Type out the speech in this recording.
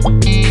you